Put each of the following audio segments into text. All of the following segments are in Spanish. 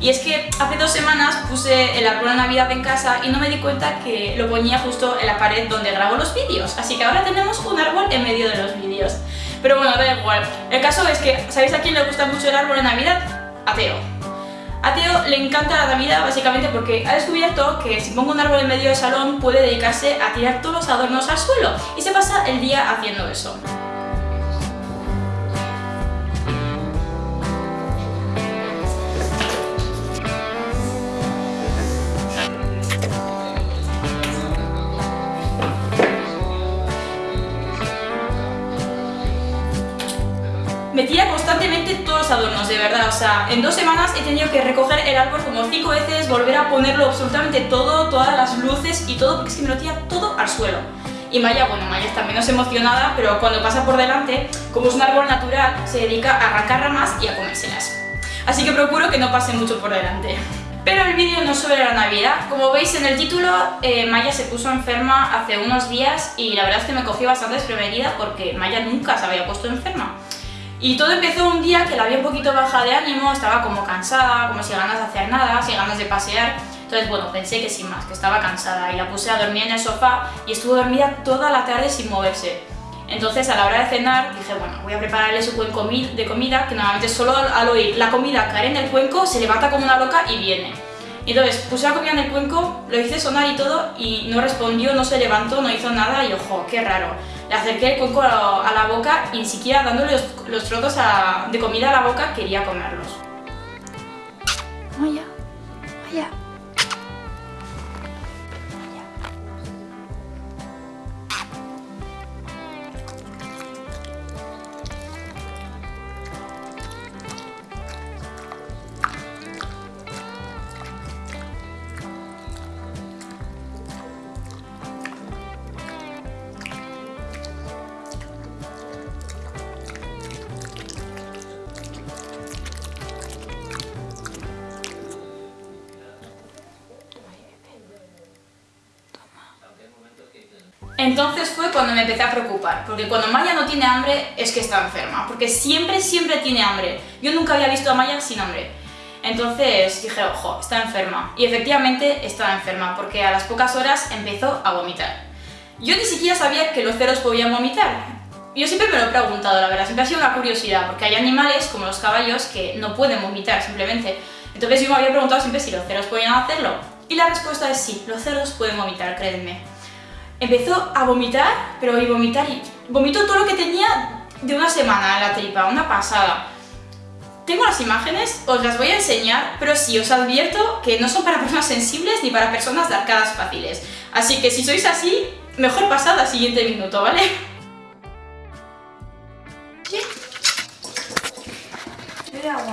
Y es que hace dos semanas puse el árbol de Navidad en casa y no me di cuenta que lo ponía justo en la pared donde grabo los vídeos. Así que ahora tenemos un árbol en medio de los vídeos. Pero bueno, da igual. El caso es que, ¿sabéis a quién le gusta mucho el árbol de Navidad? A Teo. A Teo le encanta la Navidad básicamente porque ha descubierto que si pongo un árbol en medio del salón puede dedicarse a tirar todos los adornos al suelo y se pasa el día haciendo eso. Me tira constantemente todos los adornos, de verdad, o sea, en dos semanas he tenido que recoger el árbol como cinco veces, volver a ponerlo absolutamente todo, todas las luces y todo, porque es que me lo tira todo al suelo. Y Maya, bueno, Maya está menos emocionada, pero cuando pasa por delante, como es un árbol natural, se dedica a arrancar ramas y a comérselas. Así que procuro que no pase mucho por delante. Pero el vídeo no es sobre la Navidad. Como veis en el título, eh, Maya se puso enferma hace unos días y la verdad es que me cogió bastante desprevenida porque Maya nunca se había puesto enferma. Y todo empezó un día que la vi un poquito baja de ánimo, estaba como cansada, como sin ganas de hacer nada, sin ganas de pasear. Entonces, bueno, pensé que sin más, que estaba cansada y la puse a dormir en el sofá y estuvo dormida toda la tarde sin moverse. Entonces, a la hora de cenar, dije, bueno, voy a prepararle su cuenco de comida, que normalmente solo al oír la comida caer en el cuenco, se levanta como una loca y viene. Entonces, puse la comida en el cuenco, lo hice sonar y todo, y no respondió, no se levantó, no hizo nada, y ojo, qué raro le acerqué el cuenco a la boca y ni siquiera dándole los, trozos de comida a la boca quería comerlos. Vaya, vaya. Entonces fue cuando me empecé a preocupar, porque cuando Maya no tiene hambre es que está enferma, porque siempre, siempre tiene hambre. Yo nunca había visto a Maya sin hambre. Entonces dije, ojo, está enferma. Y efectivamente estaba enferma, porque a las pocas horas empezó a vomitar. Yo ni siquiera sabía que los ceros podían vomitar. Yo siempre me lo he preguntado, la verdad, siempre ha sido una curiosidad, porque hay animales, como los caballos, que no pueden vomitar simplemente. Entonces yo me había preguntado siempre si los ceros podían hacerlo. Y la respuesta es sí, los cerdos pueden vomitar, créanme empezó a vomitar, pero y vomitar, y vomitó todo lo que tenía de una semana en la tripa, una pasada. Tengo las imágenes, os las voy a enseñar, pero sí, os advierto que no son para personas sensibles ni para personas de arcadas fáciles. Así que si sois así, mejor pasad al siguiente minuto, ¿vale? De agua.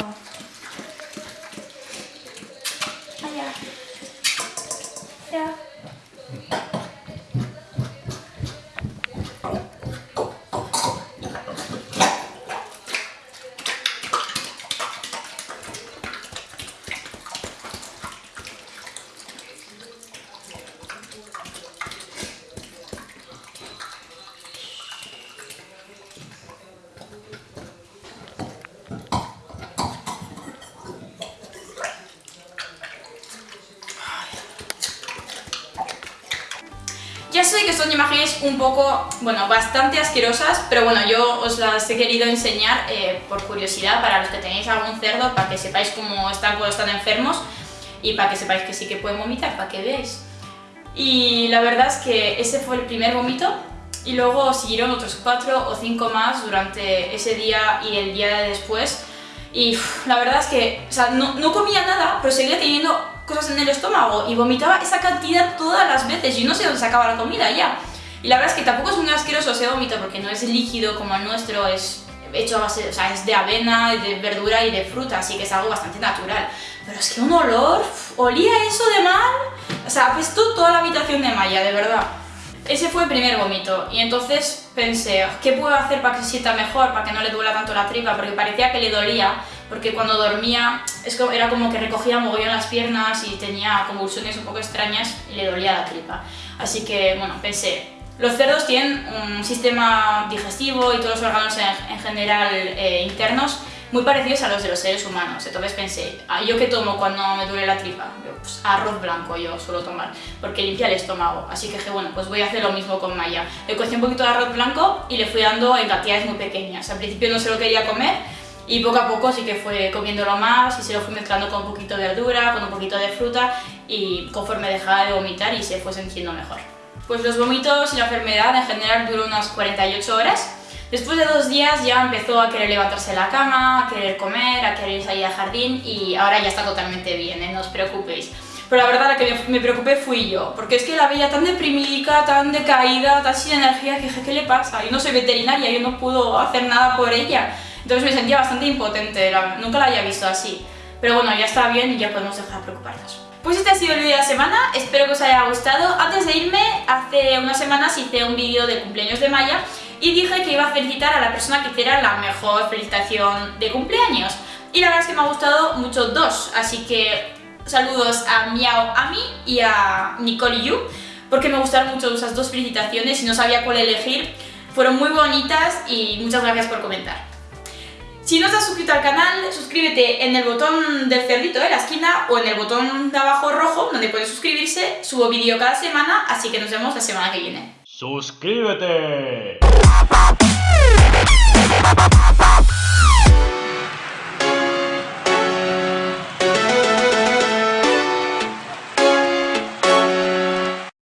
Allá. Ya. Ya sé que son imágenes un poco, bueno, bastante asquerosas, pero bueno, yo os las he querido enseñar eh, por curiosidad para los que tenéis algún cerdo, para que sepáis cómo están cuando están enfermos y para que sepáis que sí que pueden vomitar, para que veáis. Y la verdad es que ese fue el primer vómito y luego siguieron otros cuatro o cinco más durante ese día y el día de después y la verdad es que o sea, no, no comía nada, pero seguía teniendo cosas en el estómago y vomitaba esa cantidad todas las veces y no sé dónde sacaba la comida ya. Y la verdad es que tampoco es muy asqueroso ese vómito porque no es líquido como el nuestro, es hecho a base, o sea, es de avena, de verdura y de fruta, así que es algo bastante natural. Pero es que un olor, olía eso de mal, o sea, apestó toda la habitación de Maya, de verdad. Ese fue el primer vómito y entonces pensé, ¿qué puedo hacer para que se sienta mejor, para que no le duela tanto la tripa? Porque parecía que le dolía, porque cuando dormía es era como que recogía mogollón las piernas y tenía convulsiones un poco extrañas y le dolía la tripa. Así que, bueno, pensé, los cerdos tienen un sistema digestivo y todos los órganos en, general eh, internos muy parecidos a los de los seres humanos. Entonces pensé, ah, ¿yo qué tomo cuando me duele la tripa? Yo, pues arroz blanco yo suelo tomar, porque limpia el estómago. Así que dije, bueno, pues voy a hacer lo mismo con Maya. Le cogí un poquito de arroz blanco y le fui dando en cantidades muy pequeñas. Al principio no se lo quería comer y poco a poco sí que fue comiéndolo más y se lo fui mezclando con un poquito de verdura, con un poquito de fruta y conforme dejaba de vomitar y se fue sintiendo mejor. Pues los vómitos y la enfermedad en general duró unas 48 horas Después de dos días ya empezó a querer levantarse de la cama, a querer comer, a querer salir al jardín y ahora ya está totalmente bien, ¿eh? no os preocupéis. Pero la verdad la que me preocupé fui yo, porque es que la veía tan deprimida, tan decaída, tan sin energía, que dije, ¿qué le pasa? Yo no soy veterinaria, yo no puedo hacer nada por ella. Entonces me sentía bastante impotente, nunca la había visto así. Pero bueno, ya está bien y ya podemos dejar de preocuparnos. Pues este ha sido el vídeo de la semana, espero que os haya gustado. Antes de irme, hace unas semanas hice un vídeo de cumpleaños de Maya y dije que iba a felicitar a la persona que hiciera la mejor felicitación de cumpleaños. Y la verdad es que me ha gustado mucho dos, así que saludos a Miao Ami y a Nicole Yu, porque me gustaron mucho esas dos felicitaciones y no sabía cuál elegir. Fueron muy bonitas y muchas gracias por comentar. Si no has suscrito al canal, suscríbete en el botón del cerdito de la esquina o en el botón de abajo rojo donde puedes suscribirse. Subo vídeo cada semana, así que nos vemos la semana que viene. ¡Suscríbete!